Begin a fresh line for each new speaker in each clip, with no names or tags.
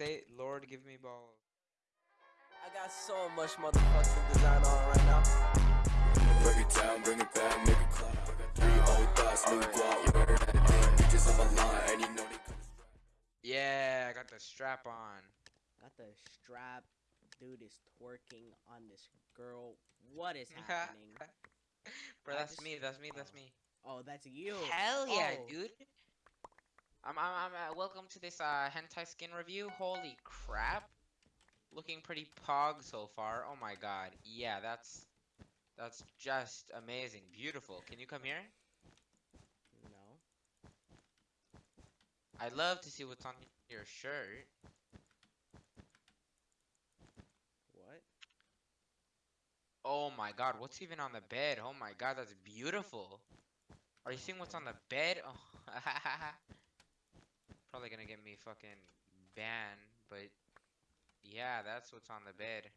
say, Lord, give me balls.
I got so much motherfucking design on right now.
Break it down, bring it back, make it clap. Three old thoughts, new guap. Wearing that thing, bitches on my line, and you know they come.
Yeah, I got the strap on.
Got the strap. Dude is twerking on this girl. What is happening?
Bro, that's
just-
me. That's me. That's
oh.
me.
Oh, that's you.
Hell yeah,
Oh.
dude. I'm, I'm, I'm uh, welcome to this uh, hentai skin review. Holy crap. Looking pretty pog so far. Oh my god. Yeah, that's that's just amazing. Beautiful. Can you come here?
No.
I'd love to see what's on your shirt.
What?
Oh my god, what's even on the bed? Oh my god, that's beautiful. Are you seeing what's on the bed? Oh, probably gonna get me fucking banned, but yeah, that's what's on the bed.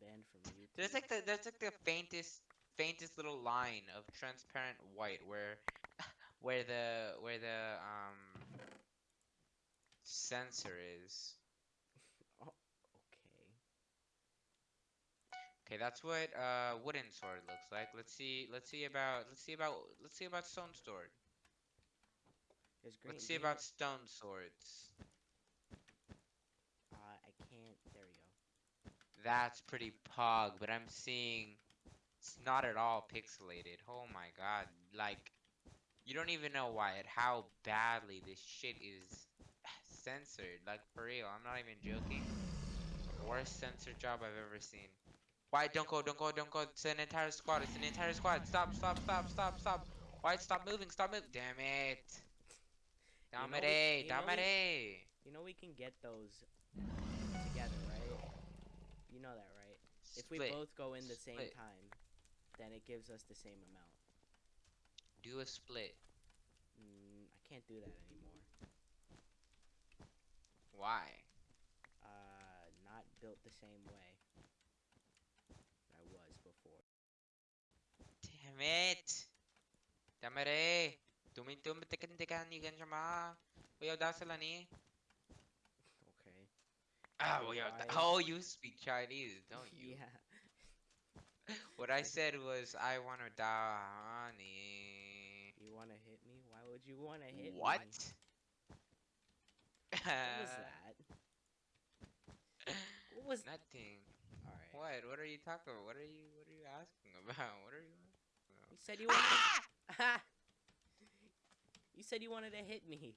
Banned from YouTube.
There's like the there's like the faintest faintest little line of transparent white where where the where the um sensor is.
Oh, okay.
Okay, that's what uh wooden sword looks like. Let's see let's see about let's see about let's see about stone sword.
There's green.
Let's see about stone swords.
Uh, I can't. There we go.
That's pretty pog, but I'm seeing it's not at all pixelated. Oh my god. Like you don't even know why it how badly this shit is censored. Like for real, I'm not even joking. Worst censor job I've ever seen. Why don't go, don't go, don't go. It's an entire squad. It's an entire squad. Stop, stop, stop, stop, stop. Why stop moving? Stop moving. Damn it.
We- you know You know we can get those together, right? You know that, right? If we both go in the same
Split.
time, then it gives us the same amount.
Do a split.
Mm, I can't do that anymore.
Why?
Uh, not built the same way that I was before.
Damn it! Damn it eh! Tumintum tikan tikan ikan siya ma. Uyaw da sila ni.
Okay.
Ah,
So
uyaw Oh, you speak Chinese, don't you?
Yeah.
What I said was, I wanna da honey.
You wanna hit me? Why would you wanna hit
What?
me? What was that? What was
Nothing.
Alright.
What? What are you talking about? What are you? What are you asking about? What are you? asking about?
You said you wanted.
Ah!
You said you wanted to hit me.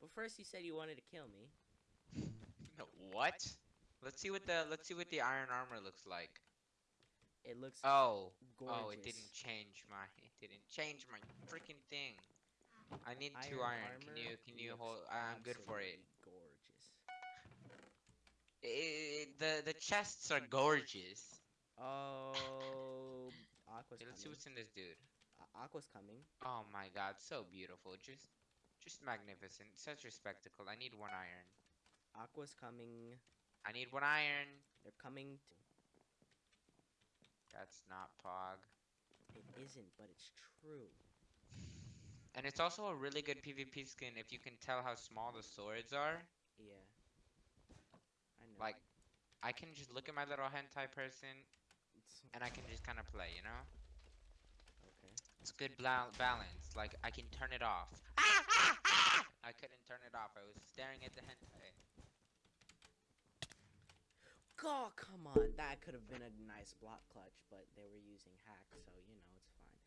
But first you said you wanted to kill me.
No, what? Let's see what the let's see what the iron armor looks like.
It looks
Oh,
gorgeous.
oh, it didn't change my it didn't change my freaking thing. I need two
Iron
iron. Can you can you hold? I'm good for it.
Gorgeous.
I- the the chests are gorgeous.
Oh, Aqua's
let's see what's in this dude.
Aqua's coming.
Oh my god, so beautiful. Just just magnificent. Such a spectacle. I need one iron.
Aqua's coming.
I need one iron.
They're coming. To...
That's not pog.
It isn't, but it's true.
And it's also a really good PvP skin if you can tell how small the swords are.
Yeah. I know.
Like, I can just look at my little hentai person and I can just kind of play, you know? It's good bla- balance. Like, I can turn it off. I couldn't turn it off. I was staring at the hentai.
God, come on. That could have been a nice block clutch, but they were using hacks, so you know it's fine.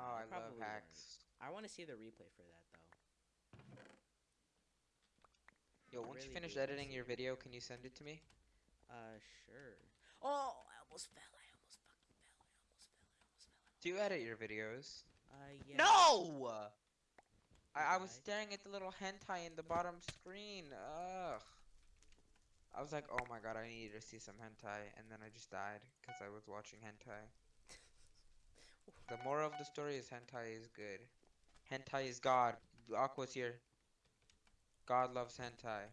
No,
Oh, I love
probably weren't.
hacks.
I want to see the replay for that though.
Yo, once you finish editing your video, can you send it to me?
Uh, sure. Oh, I almost fell. I almost fucking fell. I almost fell. I almost fell.
Do you edit your videos?
Uh, yeah.
No! I, I was staring at the little hentai in the bottom screen. Ugh. I was like, oh my god, I needed to see some hentai, and then I just died because I was watching hentai. The moral of the story is hentai is good. Hentai is God. Aqua's here. God loves hentai.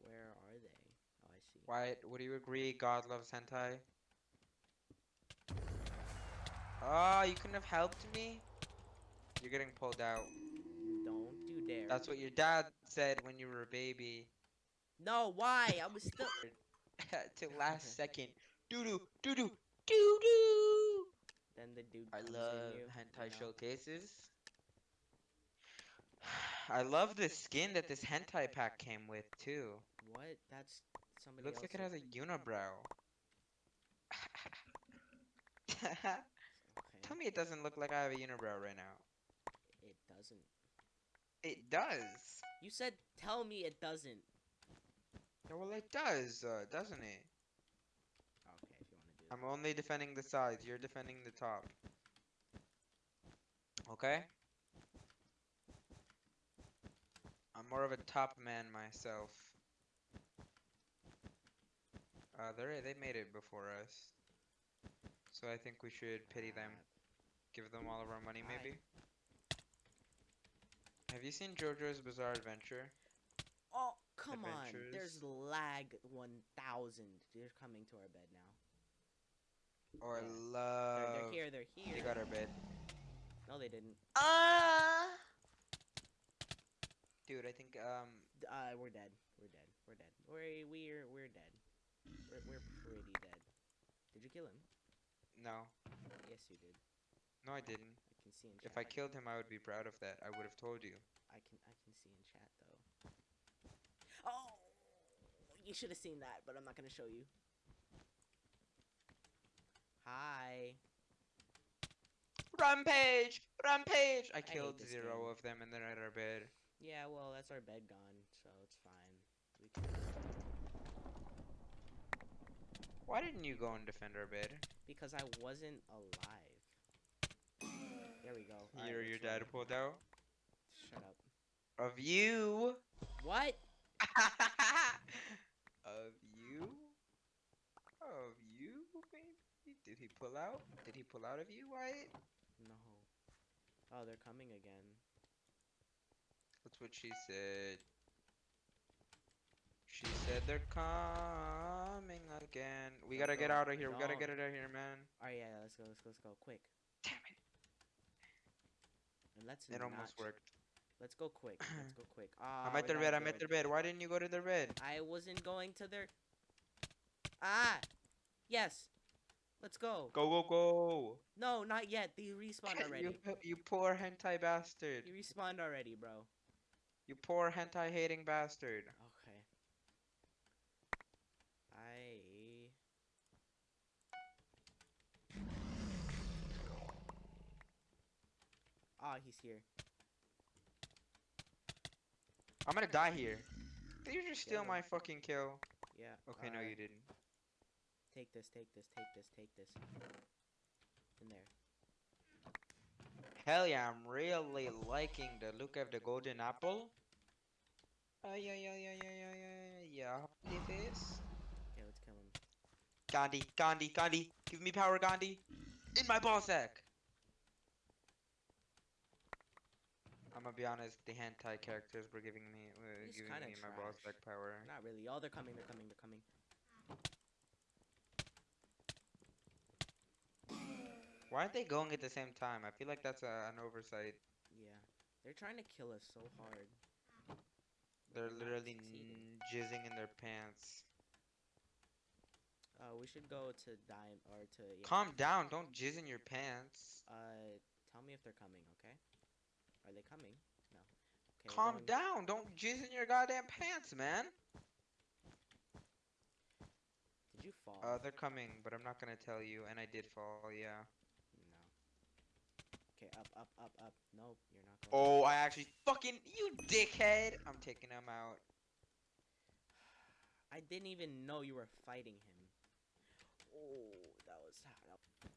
Where are they? Oh, I see.
Wyatt, would you agree God loves hentai? Oh, you couldn't have helped me? You're getting pulled out.
Don't you dare.
That's what your dad said when you were a baby.
No, why? I was still.
Till last second. Doo doo doo doo doo doo.
Then the dude.
I love
you,
hentai
you know?
showcases. I love the skin that this hentai pack came with too.
What? That's somebody.
It looks like it has a unibrow. Tell me it doesn't look like I have a unibrow right now.
It doesn't.
It does.
You said tell me it doesn't.
Yeah, well, it does, uh, doesn't it?
Okay, if you want to do
I'm only defending the sides. You're defending the top. Okay? I'm more of a top man myself. Uh, they they made it before us. So I think we should pity them. Give them all of our money,
Why?
maybe? Have you seen JoJo's Bizarre Adventure?
Oh, come on. There's lag 1000. They're coming to our bed now.
Or
Yeah. They're,
love.
they're here, they're here.
They got our bed.
No, they didn't.
Ah! Dude, I think um
Uh, we're dead. We're dead. We're dead. We're we're we're dead. We're we're pretty dead. Did you kill him?
no.
Yes, you did.
No I didn't.
I can see in chat.
If I killed him I would be proud of that. I would have told you.
I can I can see in chat though. Oh, you should have seen that, but I'm not gonna show you. Hi.
Rampage! Rampage! I
hate
killed zero
game.
of them and then at our bed.
Yeah, well, that's our bed gone, so it's fine. We can
Why didn't you go and defend our bed?
because I wasn't alive. There we go. Alright,
your dad pulled out?
Shut up.
Of you!
What?
of you? Of you, baby? Did he pull out? Did he pull out of you, Wyatt?
No. Oh, they're coming again.
That's what she said. She said they're coming again. We gotta get out of here. We gotta get out of here, man.
Alright, yeah, let's go, let's go, let's go, quick. Let's
It almost worked.
Let's go quick. Let's go quick. Ah,
I'm at their bed. I'm at their bed. Why didn't you go to their bed?
I wasn't going to their. Ah, yes. Let's go.
Go, go, go.
No, not yet. They respawned
you,
already.
po- you poor hentai bastard.
You respawned already, bro.
You poor hentai hating bastard.
Okay. I. Ah, he's here.
I'm gonna die here. Did you just steal
him.
my fucking kill?
Yeah.
Okay, no,
uh,
you didn't.
Take this, take this, take this, take this. In there.
Hell yeah, I'm really liking the look of the golden apple. Uh, yeah, yeah, yeah, yeah, yeah, yeah, yeah. Leave this.
Okay, let's kill him.
Gandhi, Gandhi, Gandhi. Give me power, Gandhi. In my ball sack. I'm gonna be honest, the hentai characters were giving me, uh,
He's
giving
kinda
me my
trash.
sack power.
Not really. Oh, they're coming, they're coming, they're coming.
Why aren't they going at the same time? I feel like that's a, an oversight.
Yeah. They're trying to kill us so hard.
They're
not
literally
succeeding.
n- jizzing in their pants.
Uh, we should go to dime or to. Yeah.
Calm down, don't jizz in your pants.
Uh, tell me if they're coming, okay? They coming? No. Okay,
Calm down, don't jizz in your goddamn pants, man.
Did you fall?
Uh, they're coming, but I'm not gonna tell you, and I did fall, yeah.
no. Okay, up, up, up, up. Nope, you're not going.
Oh, I actually fucking, you dickhead! I'm taking him out.
I didn't even know you were fighting him. Oh, that was. That,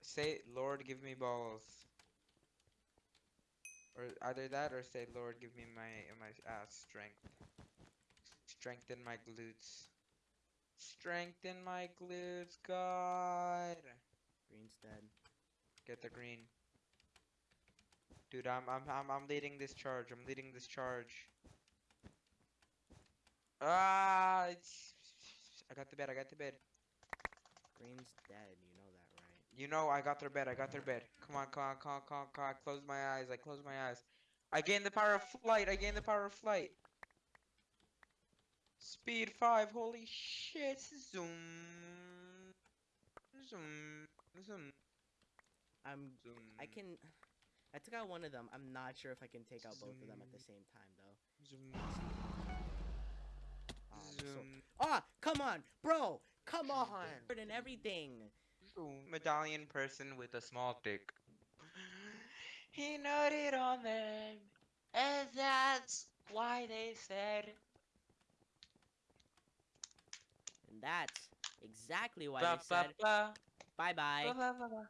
Say, Lord, give me balls. Or either that, or say, Lord, give me my my ass strength. Strengthen my glutes. Strengthen my glutes, God.
Green's dead.
Get the green. Dude, I'm I'm I'm I'm leading this charge. I'm leading this charge. Ah, it's, I got the bed. I got the bed.
Green's dead. You know that, right?
You know, I got their bed. I got their bed. Come on, come on, come on, come on, come on. I close my eyes. I close my eyes. I gained the power of flight. I gained the power of flight. Speed five. Holy shit! Zoom. Zoom. Zoom.
I'm.
Zoom.
I can. I took out one of them. I'm not sure if I can take out both of them at the same time though.
Zoom.
Um, so-
Zoom.
Ah, come on, bro. Come on. And everything.
Zoom. Medallion person with a small dick. He noted on them, and that's why they said.
And that's exactly why
Ba,
they
ba,
said
ba,
bye bye.
ba, ba, ba, ba.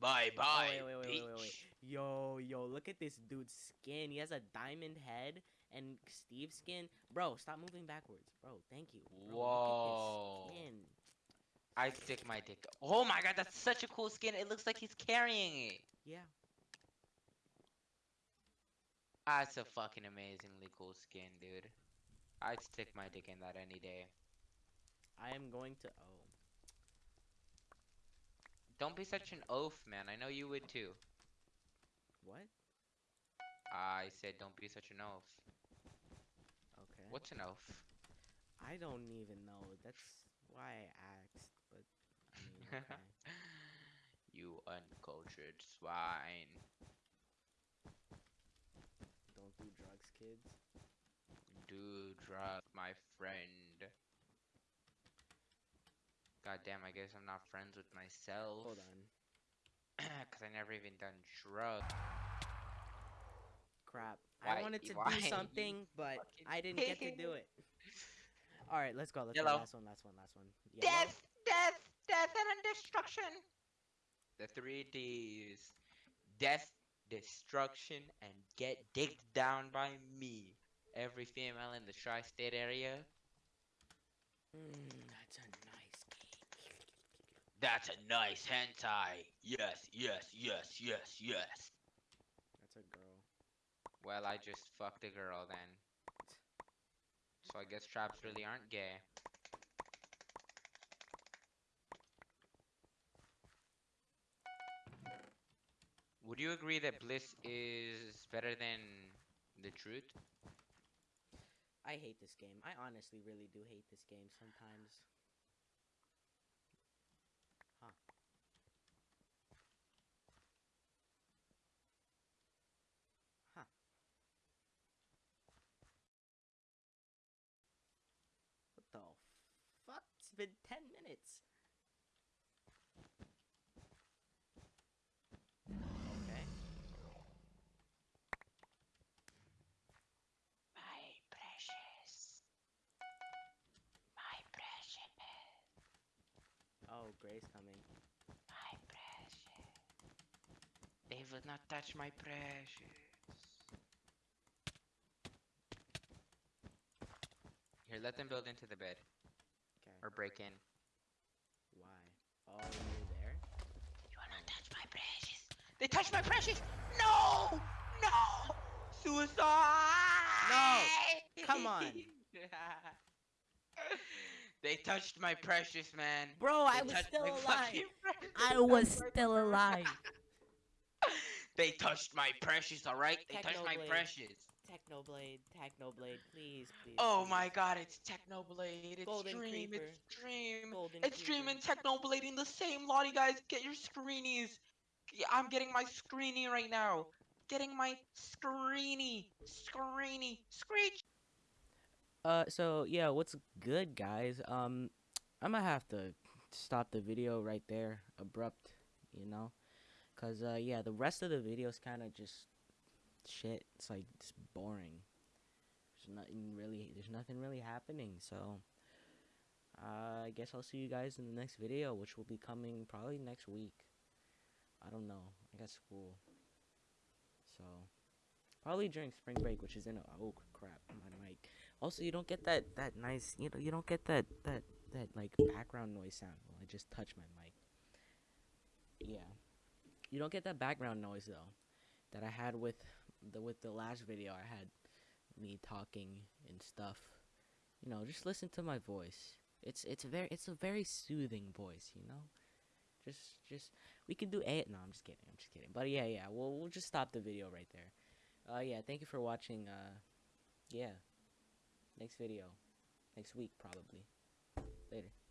Bye bye,
oh, wait, wait, wait, wait, wait,
wait.
Yo, yo, look at this dude's skin. He has a diamond head and Steve's skin. Bro, stop moving backwards. Bro, thank you. Bro,
Whoa.
Look at his skin.
I stick my dick. Oh my god, that's such a cool skin. It looks like he's carrying it.
Yeah.
That's a fucking amazingly cool skin, dude. I'd stick my dick in that any day.
I am going to. Oh.
Don't be such an oaf, man. I know you would too.
What?
I said don't be such an oaf.
Okay.
What's an oaf?
I don't even know. That's why I asked. But I mean, okay.
you uncultured swine.
don't do drugs, kids.
Do drug, my friend. God damn, I guess I'm not friends with myself.
Hold on.
Cause I never even done drugs.
Crap.
Why-
I wanted to
why
do something, but I didn't get to do it. All right, let's go. Let's go. Last one. Last one. Last one. Yellow?
Death, death, death, and destruction. The three D's. Death, destruction, and get digged down by me. Every female in the tri-state area.
Mm, that's a nice game.
That's a nice hentai. Yes, yes, yes, yes, yes.
That's a girl.
Well, I just fucked a girl then. I guess traps really aren't gay. Would you agree that bliss is better than the truth?
I hate this game. I honestly really do hate this game sometimes. Huh. Huh. What the fuck? It's been 10 minutes. Okay.
My precious. My precious.
Oh, Gray's coming.
My precious. They will not touch my precious. Here, let them build into the bed. Or break in.
Why? Oh, you're there?
You wanna oh. touch my precious? They touched my precious! No! No! Suicide!
No! Come on.
they touched my precious, man.
Bro, I
They
was still alive. I was still alive.
They touched my precious, alright? They touched my precious.
Technoblade, Technoblade, please, please.
Oh
please.
my god, it's Technoblade. It's
Golden
Dream.
Creeper.
It's Dream.
Golden
It's Dream and Technoblade in the same lot, you guys. Get your screenies. I'm getting my screenie right now. Getting my screenie. Screenie. Screech.
Uh, so yeah, what's good, guys? Um, I'm gonna have to stop the video right there, abrupt, you know, cause uh, yeah, the rest of the video is kind of just shit. It's like just boring. There's nothing really. There's nothing really happening. So, uh, I guess I'll see you guys in the next video, which will be coming probably next week. I don't know. I got school, so probably during spring break, which is in a oh crap, my mic. Also, you don't get that that nice, you know, you don't get that that that like background noise sound. Well, I just touched my mic. Yeah, you don't get that background noise though, that I had with the with the last video. I had me talking and stuff. You know, just listen to my voice. It's it's a very it's a very soothing voice. You know, just just we can do a no. I'm just kidding. I'm just kidding. But yeah, yeah. We'll we'll just stop the video right there. Uh, yeah, thank you for watching. Uh, yeah. Next video. Next week, probably. Later.